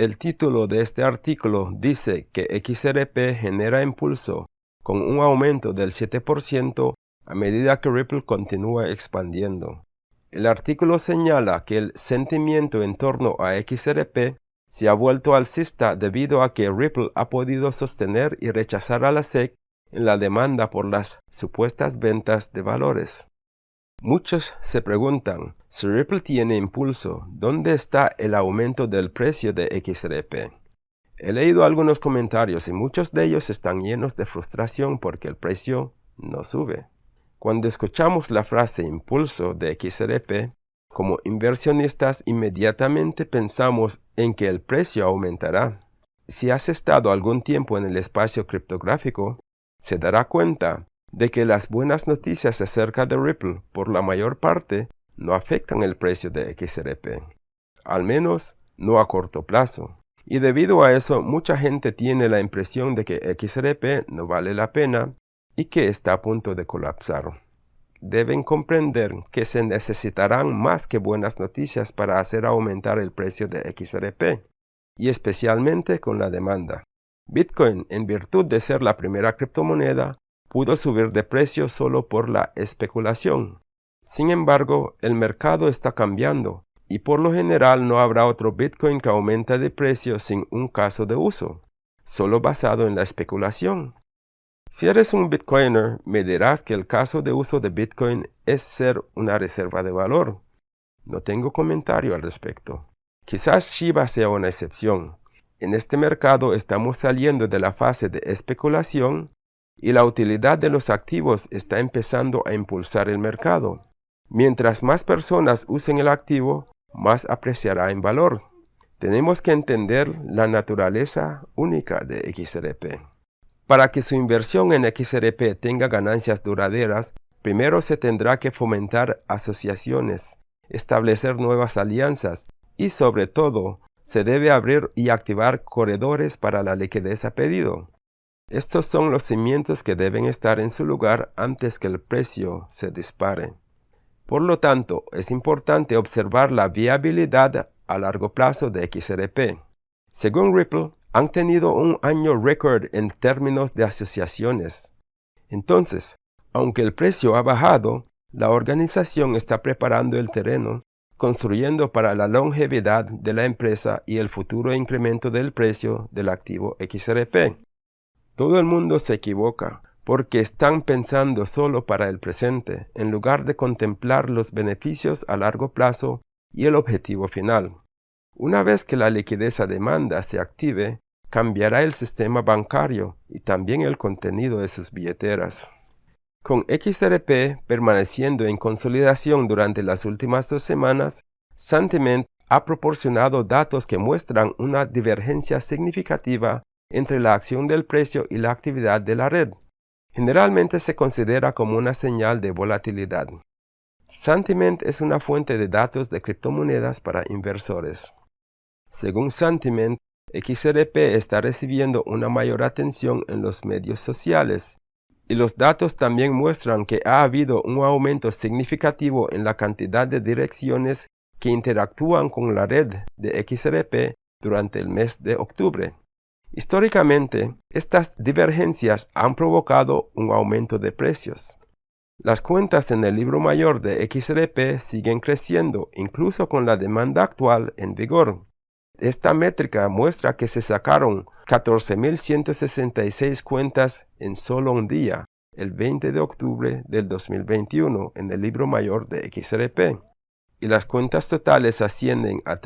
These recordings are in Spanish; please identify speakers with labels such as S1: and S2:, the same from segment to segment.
S1: El título de este artículo dice que XRP genera impulso con un aumento del 7% a medida que Ripple continúa expandiendo. El artículo señala que el sentimiento en torno a XRP se ha vuelto alcista debido a que Ripple ha podido sostener y rechazar a la SEC en la demanda por las supuestas ventas de valores. Muchos se preguntan, si Ripple tiene impulso, ¿dónde está el aumento del precio de XRP? He leído algunos comentarios y muchos de ellos están llenos de frustración porque el precio no sube. Cuando escuchamos la frase impulso de XRP, como inversionistas inmediatamente pensamos en que el precio aumentará. Si has estado algún tiempo en el espacio criptográfico, se dará cuenta de que las buenas noticias acerca de Ripple, por la mayor parte, no afectan el precio de XRP. Al menos, no a corto plazo. Y debido a eso, mucha gente tiene la impresión de que XRP no vale la pena y que está a punto de colapsar. Deben comprender que se necesitarán más que buenas noticias para hacer aumentar el precio de XRP, y especialmente con la demanda. Bitcoin, en virtud de ser la primera criptomoneda, pudo subir de precio solo por la especulación. Sin embargo, el mercado está cambiando y por lo general no habrá otro Bitcoin que aumente de precio sin un caso de uso, solo basado en la especulación. Si eres un Bitcoiner, me dirás que el caso de uso de Bitcoin es ser una reserva de valor. No tengo comentario al respecto. Quizás Shiba sea una excepción, en este mercado estamos saliendo de la fase de especulación y la utilidad de los activos está empezando a impulsar el mercado. Mientras más personas usen el activo, más apreciará en valor. Tenemos que entender la naturaleza única de XRP. Para que su inversión en XRP tenga ganancias duraderas, primero se tendrá que fomentar asociaciones, establecer nuevas alianzas y sobre todo se debe abrir y activar corredores para la liquidez a pedido. Estos son los cimientos que deben estar en su lugar antes que el precio se dispare. Por lo tanto, es importante observar la viabilidad a largo plazo de XRP. Según Ripple, han tenido un año récord en términos de asociaciones. Entonces, aunque el precio ha bajado, la organización está preparando el terreno construyendo para la longevidad de la empresa y el futuro incremento del precio del activo XRP. Todo el mundo se equivoca porque están pensando solo para el presente en lugar de contemplar los beneficios a largo plazo y el objetivo final. Una vez que la liquidez a demanda se active, cambiará el sistema bancario y también el contenido de sus billeteras. Con XRP permaneciendo en consolidación durante las últimas dos semanas, Sentiment ha proporcionado datos que muestran una divergencia significativa entre la acción del precio y la actividad de la red. Generalmente se considera como una señal de volatilidad. Sentiment es una fuente de datos de criptomonedas para inversores. Según Sentiment, XRP está recibiendo una mayor atención en los medios sociales, y los datos también muestran que ha habido un aumento significativo en la cantidad de direcciones que interactúan con la red de XRP durante el mes de octubre. Históricamente, estas divergencias han provocado un aumento de precios. Las cuentas en el libro mayor de XRP siguen creciendo incluso con la demanda actual en vigor. Esta métrica muestra que se sacaron 14.166 cuentas en solo un día, el 20 de octubre del 2021, en el libro mayor de XRP, y las cuentas totales ascienden a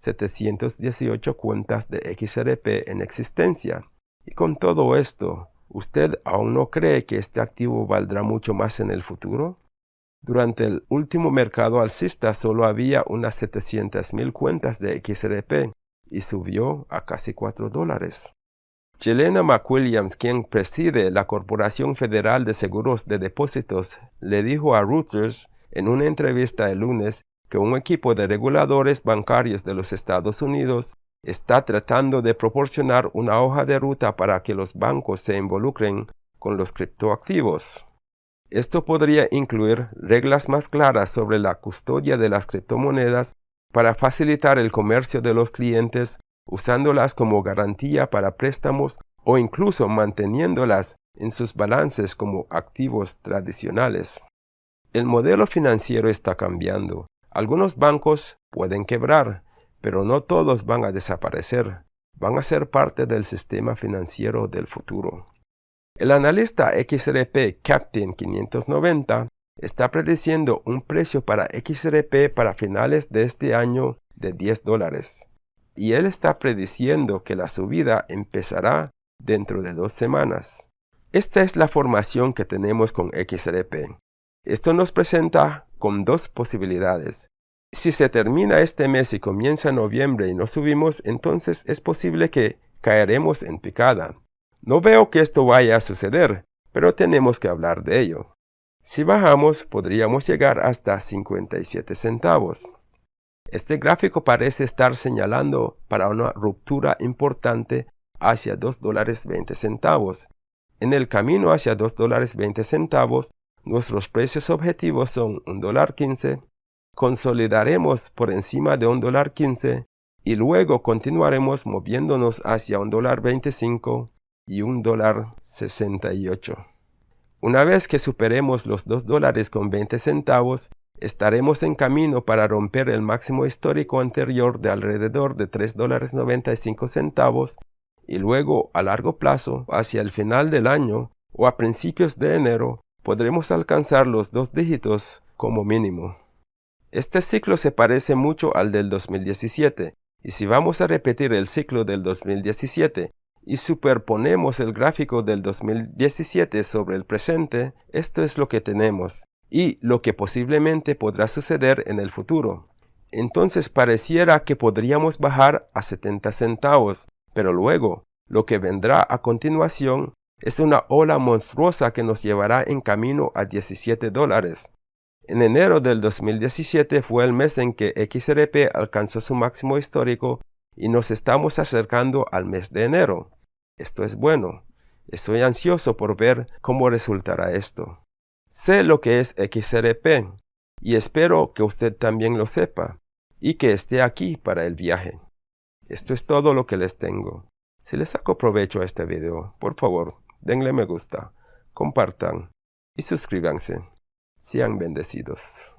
S1: 3.571.718 cuentas de XRP en existencia. Y con todo esto, ¿usted aún no cree que este activo valdrá mucho más en el futuro? Durante el último mercado alcista solo había unas 700.000 cuentas de XRP y subió a casi 4 dólares. Jelena McWilliams, quien preside la Corporación Federal de Seguros de Depósitos, le dijo a Reuters en una entrevista el lunes que un equipo de reguladores bancarios de los Estados Unidos está tratando de proporcionar una hoja de ruta para que los bancos se involucren con los criptoactivos. Esto podría incluir reglas más claras sobre la custodia de las criptomonedas para facilitar el comercio de los clientes usándolas como garantía para préstamos o incluso manteniéndolas en sus balances como activos tradicionales. El modelo financiero está cambiando. Algunos bancos pueden quebrar, pero no todos van a desaparecer. Van a ser parte del sistema financiero del futuro. El analista XRP Captain 590 está prediciendo un precio para XRP para finales de este año de 10 dólares. Y él está prediciendo que la subida empezará dentro de dos semanas. Esta es la formación que tenemos con XRP. Esto nos presenta con dos posibilidades. Si se termina este mes y comienza noviembre y no subimos, entonces es posible que caeremos en picada. No veo que esto vaya a suceder, pero tenemos que hablar de ello. Si bajamos, podríamos llegar hasta 57 centavos. Este gráfico parece estar señalando para una ruptura importante hacia 2 dólares 20 centavos. En el camino hacia 2 dólares 20 centavos, nuestros precios objetivos son 1 dólar 15, consolidaremos por encima de 1 dólar 15 y luego continuaremos moviéndonos hacia 1 dólar 25 y 1 dólar 68. Una vez que superemos los 2 dólares con 20 centavos, estaremos en camino para romper el máximo histórico anterior de alrededor de 3 dólares 95 centavos y luego a largo plazo, hacia el final del año o a principios de enero, podremos alcanzar los dos dígitos como mínimo. Este ciclo se parece mucho al del 2017 y si vamos a repetir el ciclo del 2017 y superponemos el gráfico del 2017 sobre el presente, esto es lo que tenemos y lo que posiblemente podrá suceder en el futuro. Entonces pareciera que podríamos bajar a 70 centavos, pero luego lo que vendrá a continuación es una ola monstruosa que nos llevará en camino a 17 dólares. En enero del 2017 fue el mes en que XRP alcanzó su máximo histórico y nos estamos acercando al mes de enero. Esto es bueno. Estoy ansioso por ver cómo resultará esto. Sé lo que es XRP y espero que usted también lo sepa y que esté aquí para el viaje. Esto es todo lo que les tengo. Si les saco provecho a este video, por favor, denle me gusta, compartan y suscríbanse. Sean bendecidos.